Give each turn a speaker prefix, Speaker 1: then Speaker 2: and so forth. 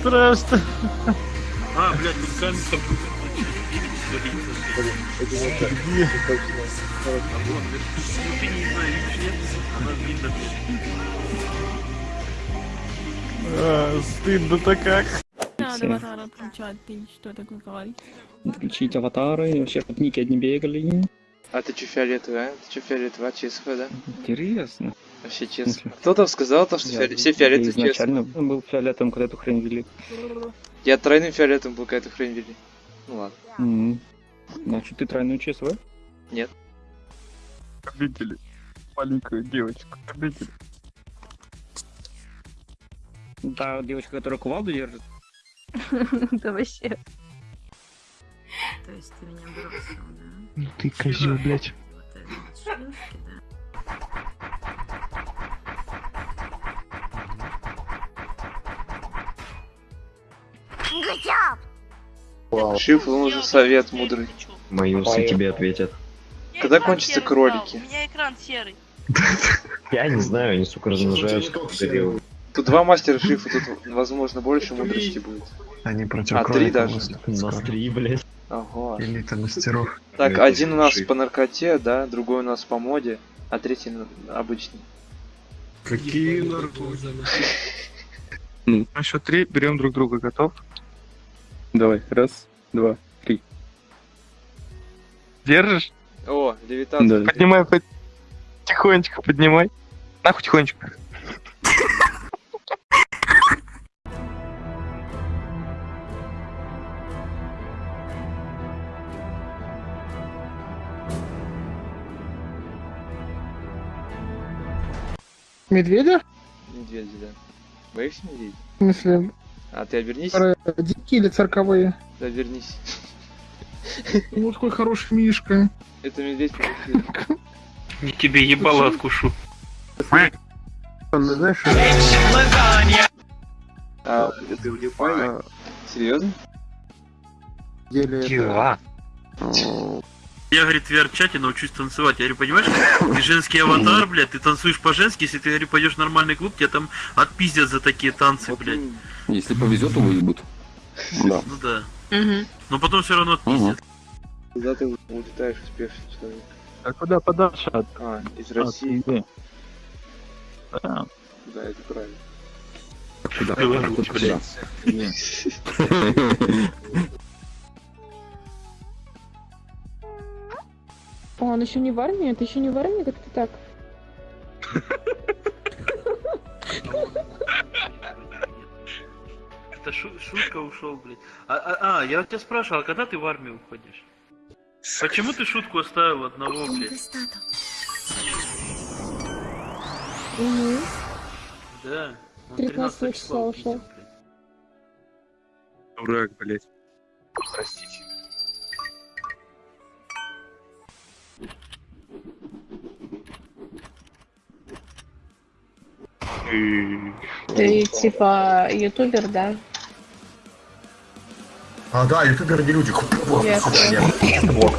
Speaker 1: Страшно.
Speaker 2: А, блядь, тут
Speaker 1: Где?
Speaker 2: А
Speaker 1: стыдно-то как.
Speaker 3: Надо
Speaker 4: Всё.
Speaker 3: аватара отключать, ты что такое говоришь?
Speaker 4: Включить аватары, вообще чтоб ники одни бегали.
Speaker 5: А ты чё фиолетовый, а? Ты чё фиолетовый, а честный, да?
Speaker 4: Интересно.
Speaker 5: Вообще честно. Кто там сказал, то, что
Speaker 4: Я-
Speaker 5: фиоле- все
Speaker 4: я
Speaker 5: фиолетовые честные?
Speaker 4: изначально был фиолетовым, когда эту хрень вели.
Speaker 5: Я тройным фиолетовым был, когда эту хрень вели. Ну ладно.
Speaker 4: М. Значит, ты тройную честную?
Speaker 1: Видели? Маленькую девочку. Видели?
Speaker 4: Та девочка, которая кувалду держит.
Speaker 3: Да вообще.
Speaker 6: Есть ты меня бросил, да?
Speaker 1: Ну ты козел, блядь.
Speaker 6: Вот это вот шлюшки, да?
Speaker 5: Шиф, нужен совет мудрый.
Speaker 7: Мои усы тебе ответят.
Speaker 5: Когда кончатся кролики?
Speaker 8: У меня экран серый.
Speaker 7: Я не знаю, они, сука, размножаются.
Speaker 5: Тут два мастера шифа, тут, возможно, больше мудрости будет.
Speaker 9: Они против
Speaker 5: А, три даже.
Speaker 9: выступят
Speaker 7: На
Speaker 9: скоро.
Speaker 7: три, блядь.
Speaker 5: Ого.
Speaker 9: Элита мастеров.
Speaker 5: Так,
Speaker 7: Это
Speaker 5: один у нас
Speaker 7: шиф.
Speaker 5: по наркоте, да, другой у нас по моде, а третий обычный.
Speaker 1: Какие наркотики? На счет три берем друг друга. Готов? Давай. Раз, два, три. Держишь?
Speaker 5: О, левитация.
Speaker 1: Поднимай тихонечко, поднимай. Нахуй тихонечко.
Speaker 10: Медведя?
Speaker 5: Медведи, да. Боишься медведей?
Speaker 10: В смысле,
Speaker 5: А ты обернись.
Speaker 10: э, дикие или цирковые?
Speaker 5: Ты обернись.
Speaker 10: Ну, какой хороший мишка.
Speaker 5: Это медведь.
Speaker 2: Не тебе ебало откушу.
Speaker 10: Знаешь,
Speaker 5: А, а, серьезно?
Speaker 10: деле это...
Speaker 2: Я, говорит, в VR-чате научусь танцевать. Я говорю, понимаешь, ты женский аватар, блядь, ты танцуешь по-женски, если ты, говорю, пойдешь в нормальный клуб, тебя там отпиздят за такие танцы,
Speaker 5: Вот,
Speaker 2: блядь.
Speaker 11: Если повезет, то выебут. Да.
Speaker 2: Ну да.
Speaker 3: Угу.
Speaker 2: Но потом все равно отпиздят.
Speaker 5: Куда ты улетаешь успешный человек?
Speaker 1: А куда подальше от,
Speaker 5: А, из России.
Speaker 1: Да.
Speaker 5: Да, это правильно.
Speaker 11: Куда? Куда?
Speaker 3: он еще не в армии? Это еще не в армии? Как ты так?
Speaker 2: Это шу- шутка ушел, блядь. А, а, а, я тебя спрашивал, а когда ты в армию уходишь? Почему ты шутку оставил одного, блядь?
Speaker 3: Угу.
Speaker 2: Да. Он
Speaker 3: 13
Speaker 2: 13
Speaker 3: числа ушел.
Speaker 1: Дурак, блядь.
Speaker 7: Простите.
Speaker 3: Ты типа ютубер, да?
Speaker 9: А, да, ютуберы не люди.
Speaker 3: Ясно.
Speaker 9: Блок.